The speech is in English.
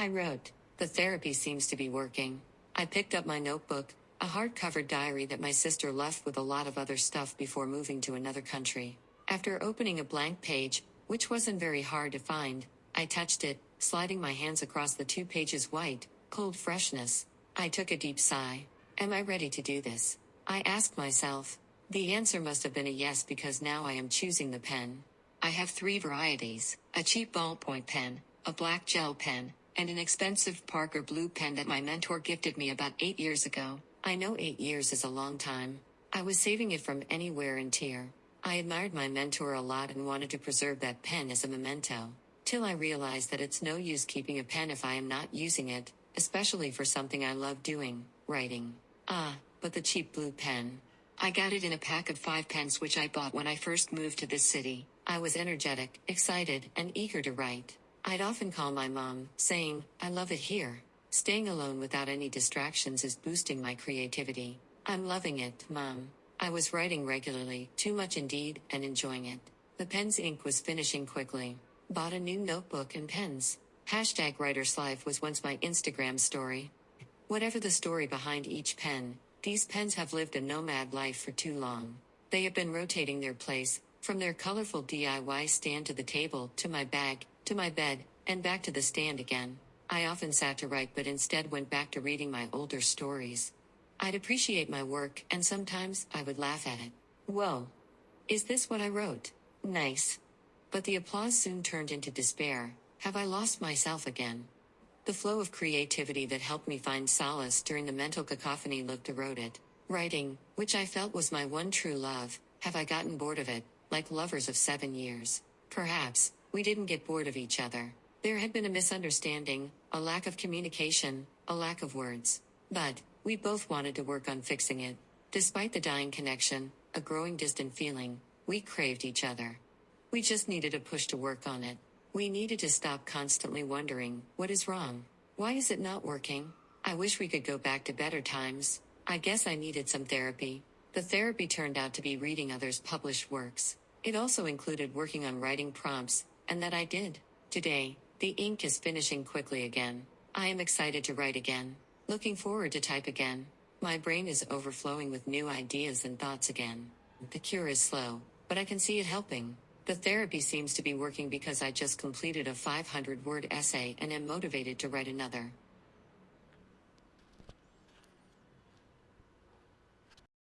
I wrote, The therapy seems to be working. I picked up my notebook, a hardcover diary that my sister left with a lot of other stuff before moving to another country. After opening a blank page, which wasn't very hard to find, I touched it, sliding my hands across the two pages white, cold freshness. I took a deep sigh. Am I ready to do this? I asked myself. The answer must have been a yes because now I am choosing the pen. I have three varieties a cheap ballpoint pen, a black gel pen, and an expensive Parker blue pen that my mentor gifted me about eight years ago. I know eight years is a long time. I was saving it from anywhere and tear. I admired my mentor a lot and wanted to preserve that pen as a memento. Till I realized that it's no use keeping a pen if I am not using it, especially for something I love doing, writing. Ah, but the cheap blue pen. I got it in a pack of five pens which I bought when I first moved to this city. I was energetic, excited, and eager to write. I'd often call my mom, saying, I love it here. Staying alone without any distractions is boosting my creativity. I'm loving it, mom. I was writing regularly, too much indeed, and enjoying it. The pen's ink was finishing quickly. Bought a new notebook and pens. Hashtag writer's life was once my Instagram story. Whatever the story behind each pen, these pens have lived a nomad life for too long. They have been rotating their place, from their colorful DIY stand to the table, to my bag, to my bed, and back to the stand again. I often sat to write but instead went back to reading my older stories. I'd appreciate my work, and sometimes I would laugh at it. Whoa! Is this what I wrote? Nice. But the applause soon turned into despair. Have I lost myself again? The flow of creativity that helped me find solace during the mental cacophony looked eroded. Writing, which I felt was my one true love, have I gotten bored of it, like lovers of seven years? Perhaps, we didn't get bored of each other. There had been a misunderstanding, a lack of communication, a lack of words. But, we both wanted to work on fixing it. Despite the dying connection, a growing distant feeling, we craved each other. We just needed a push to work on it. We needed to stop constantly wondering, what is wrong? Why is it not working? I wish we could go back to better times. I guess I needed some therapy. The therapy turned out to be reading others' published works. It also included working on writing prompts, and that I did. Today, the ink is finishing quickly again. I am excited to write again. Looking forward to type again. My brain is overflowing with new ideas and thoughts again. The cure is slow, but I can see it helping. The therapy seems to be working because I just completed a 500 word essay and am motivated to write another.